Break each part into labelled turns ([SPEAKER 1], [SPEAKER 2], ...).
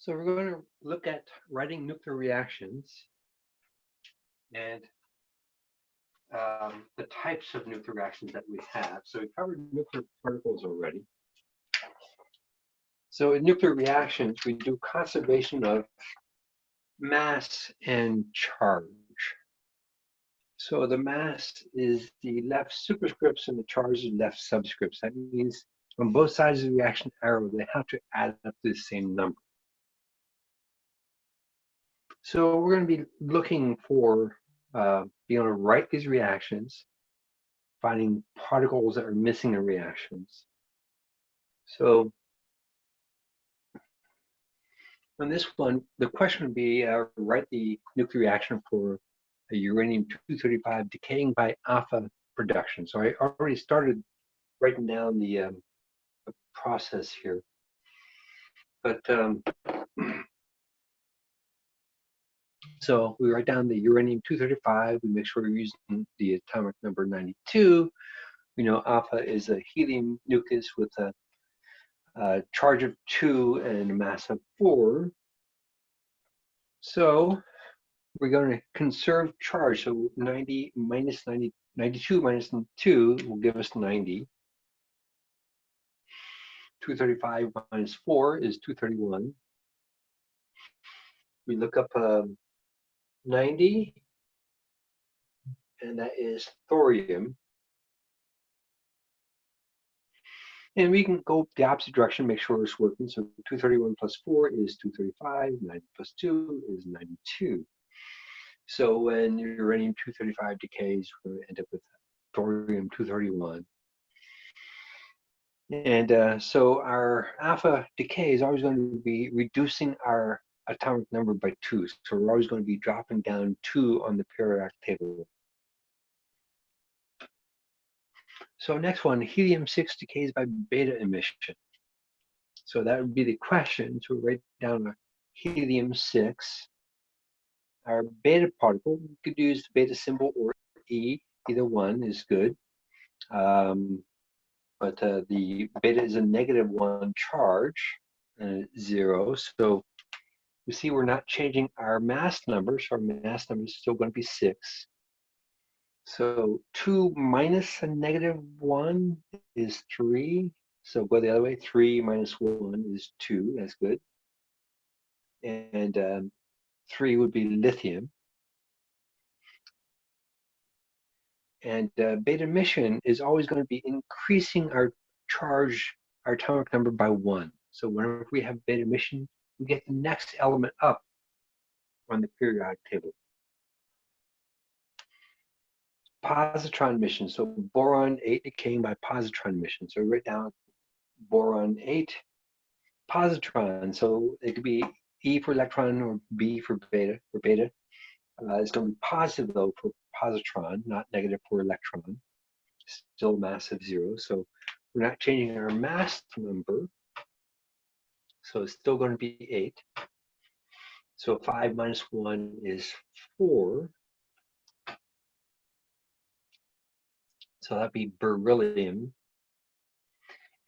[SPEAKER 1] So we're going to look at writing nuclear reactions and um, the types of nuclear reactions that we have. So we covered nuclear particles already. So in nuclear reactions, we do conservation of mass and charge. So the mass is the left superscripts and the charge is left subscripts. That means on both sides of the reaction arrow, they have to add up to the same number. So we're going to be looking for uh, being able to write these reactions, finding particles that are missing in reactions. So on this one, the question would be uh, write the nuclear reaction for a uranium-235 decaying by alpha production. So I already started writing down the, um, the process here. But um, So we write down the uranium-235. We make sure we're using the atomic number 92. We know alpha is a helium nucleus with a, a charge of 2 and a mass of 4. So we're going to conserve charge. So 90 minus 90, 92 minus 2 will give us 90. 235 minus 4 is 231. We look up um, 90, and that is thorium. And we can go the opposite direction, make sure it's working. So 231 plus 4 is 235, 90 plus 2 is 92. So when uranium-235 decays, we're going to end up with thorium-231. And uh, so our alpha decay is always going to be reducing our atomic number by two. So we're always going to be dropping down two on the periodic table. So next one, helium-6 decays by beta emission. So that would be the question to write down a helium-6. Our beta particle, we could use the beta symbol or E, either one is good. Um, but uh, the beta is a negative one charge, uh, zero. So we see we're not changing our mass number, so our mass number is still going to be 6. So 2 minus a negative 1 is 3. So go the other way. 3 minus 1 is 2. That's good. And um, 3 would be lithium. And uh, beta emission is always going to be increasing our charge, our atomic number by 1. So whenever we have beta emission, we get the next element up on the periodic table. Positron emission, so boron 8 decaying by positron emission. So we write down boron 8, positron, so it could be E for electron or B for beta, for beta. Uh, it's going to be positive though for positron, not negative for electron. Still mass of zero, so we're not changing our mass number. So it's still going to be 8. So 5 minus 1 is 4. So that'd be beryllium.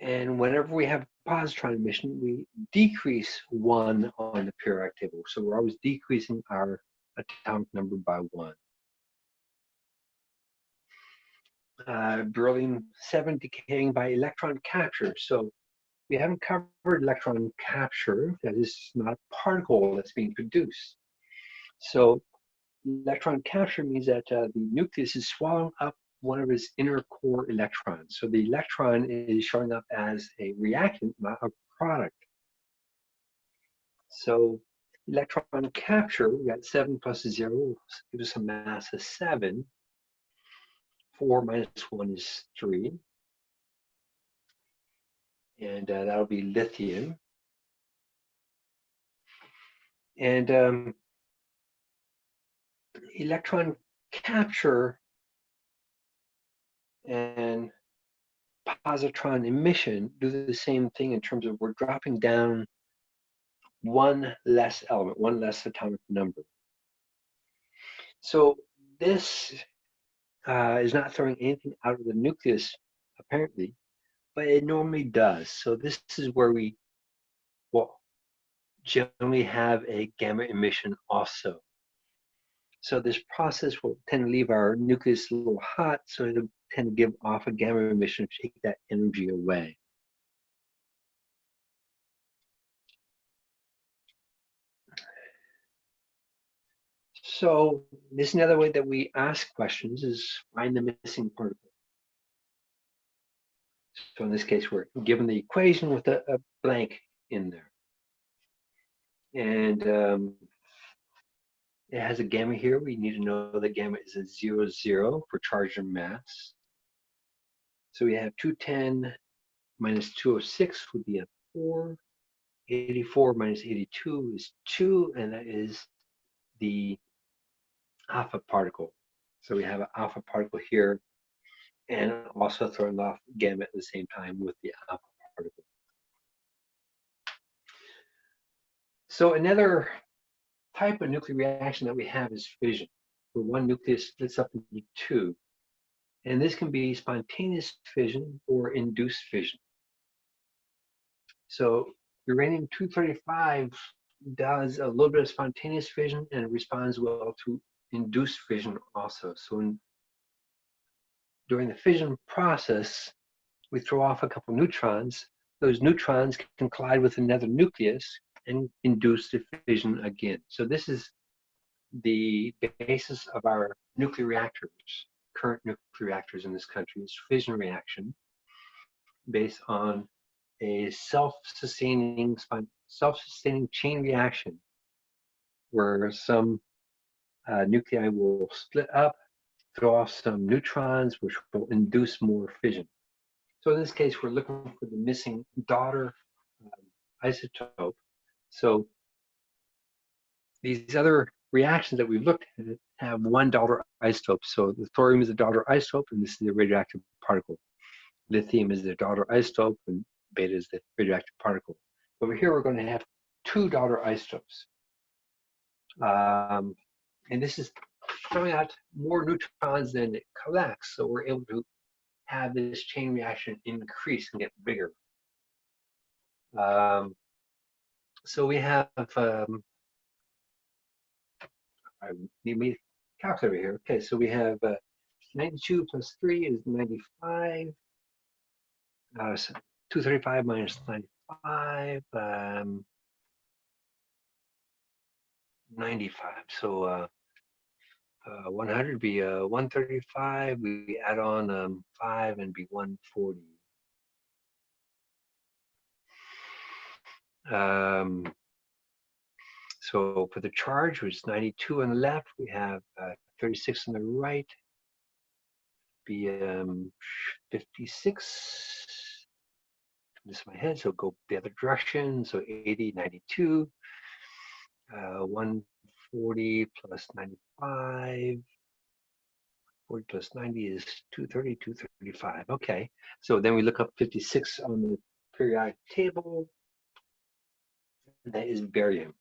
[SPEAKER 1] And whenever we have positron emission, we decrease 1 on the periodic table. So we're always decreasing our atomic number by 1. Uh, beryllium 7 decaying by electron capture. So we haven't covered electron capture. That is not a particle that's being produced. So electron capture means that uh, the nucleus is swallowing up one of its inner core electrons. So the electron is showing up as a reactant, not a product. So electron capture, we got 7 plus 0 gives us a mass of 7. 4 minus 1 is 3 and uh, that'll be lithium. And um, electron capture and positron emission do the same thing in terms of we're dropping down one less element, one less atomic number. So this uh, is not throwing anything out of the nucleus, apparently, but it normally does. So this is where we, well, generally have a gamma emission also. So this process will tend to leave our nucleus a little hot, so it'll tend to give off a gamma emission to take that energy away. So this is another way that we ask questions is find the missing particle. So in this case, we're given the equation with a, a blank in there. And um, it has a gamma here. We need to know that gamma is a zero, zero for charge and mass. So we have 210 minus 206 would be a 4. 84 minus 82 is 2, and that is the alpha particle. So we have an alpha particle here and also throwing off gamma at the same time with the alpha particle. So another type of nuclear reaction that we have is fission, where one nucleus splits up into two. And this can be spontaneous fission or induced fission. So uranium-235 does a little bit of spontaneous fission and responds well to induced fission also. So during the fission process, we throw off a couple neutrons. Those neutrons can collide with another nucleus and induce the fission again. So this is the basis of our nuclear reactors, current nuclear reactors in this country is fission reaction based on a self-sustaining self-sustaining chain reaction where some uh, nuclei will split up, throw off some neutrons, which will induce more fission. So in this case, we're looking for the missing daughter um, isotope. So these other reactions that we've looked at have one daughter isotope. So the thorium is the daughter isotope, and this is the radioactive particle. Lithium is the daughter isotope, and beta is the radioactive particle. Over here, we're going to have two daughter isotopes. Um, and this is throwing out more neutrons than it collects, so we're able to have this chain reaction increase and get bigger. Um, so we have, um, I need me calculator here. Okay, so we have uh, 92 plus 3 is 95. Uh, so 235 minus 95. Um, 95. So uh, uh, 100 be uh, 135. We add on um, 5 and be 140. Um, so for the charge, which is 92 on the left, we have uh, 36 on the right, be um, 56. This is my head, so go the other direction. So 80, 92 uh, 140 plus 95. 40 plus 90 is 230, 235. Okay, so then we look up 56 on the periodic table. That is barium.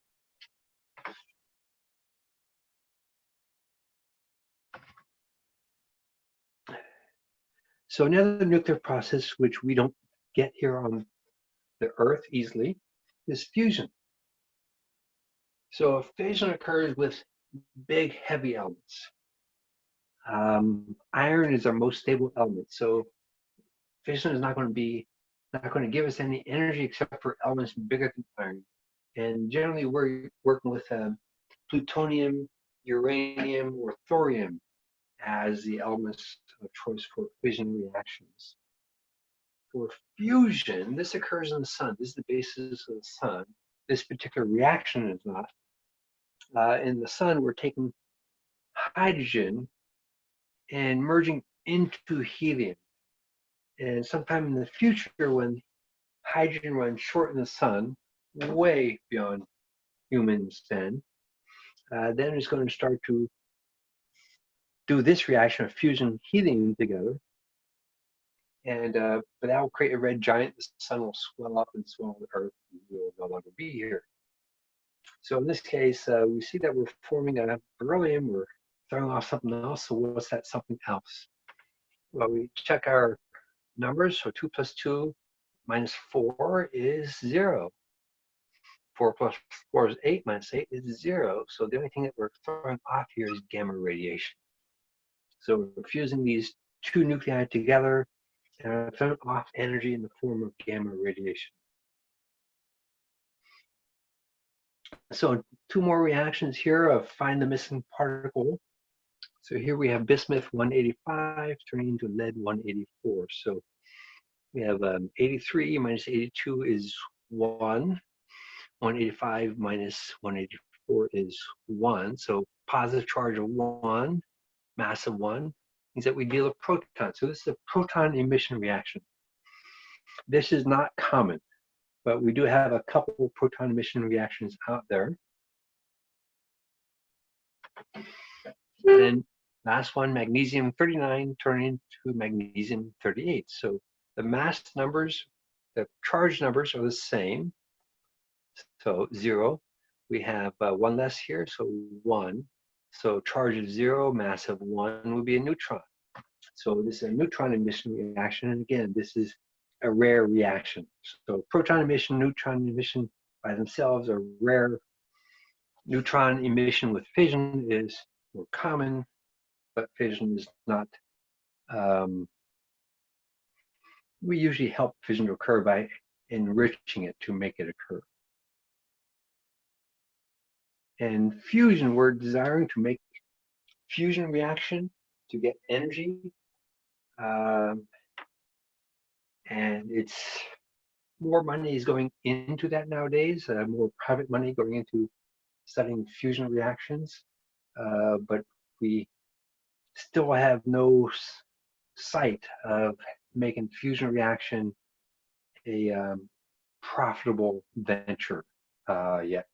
[SPEAKER 1] So another nuclear process which we don't get here on the Earth easily is fusion. So a fusion occurs with big, heavy elements. Um, iron is our most stable element. So fission is not going to be not going to give us any energy except for elements bigger than iron. And generally, we're working with um, plutonium, uranium, or thorium as the elements of choice for fission reactions. For fusion, this occurs in the sun. This is the basis of the sun. This particular reaction is not uh, in the sun, we're taking hydrogen and merging into helium. And sometime in the future, when hydrogen runs short in the sun, way beyond humans then, uh, then it's going to start to do this reaction of fusion helium together. And uh, but that will create a red giant. The sun will swell up and swell the Earth and will no longer be here. So in this case, uh, we see that we're forming a beryllium, we're throwing off something else. So what's that something else? Well, we check our numbers. So 2 plus 2 minus 4 is 0. 4 plus 4 is 8 minus 8 is 0. So the only thing that we're throwing off here is gamma radiation. So we're fusing these two nuclei together and throwing off energy in the form of gamma radiation. So two more reactions here of find the missing particle. So here we have bismuth 185 turning into lead 184. So we have um, 83 minus 82 is 1. 185 minus 184 is 1. So positive charge of 1, mass of 1, means that we deal with protons. So this is a proton emission reaction. This is not common, but we do have a couple proton emission reactions out there. And last one, magnesium 39 turning to magnesium 38. So the mass numbers, the charge numbers are the same. So zero, we have uh, one less here, so one. So charge of zero, mass of one would be a neutron. So this is a neutron emission reaction. And again, this is a rare reaction. So proton emission, neutron emission by themselves are rare. Neutron emission with fission is more common, but fission is not um, we usually help fission to occur by enriching it to make it occur. And fusion, we're desiring to make fusion reaction to get energy. Um, and it's more money is going into that nowadays, uh, more private money going into studying fusion reactions. Uh, but we still have no sight of making fusion reaction a um, profitable venture uh, yet.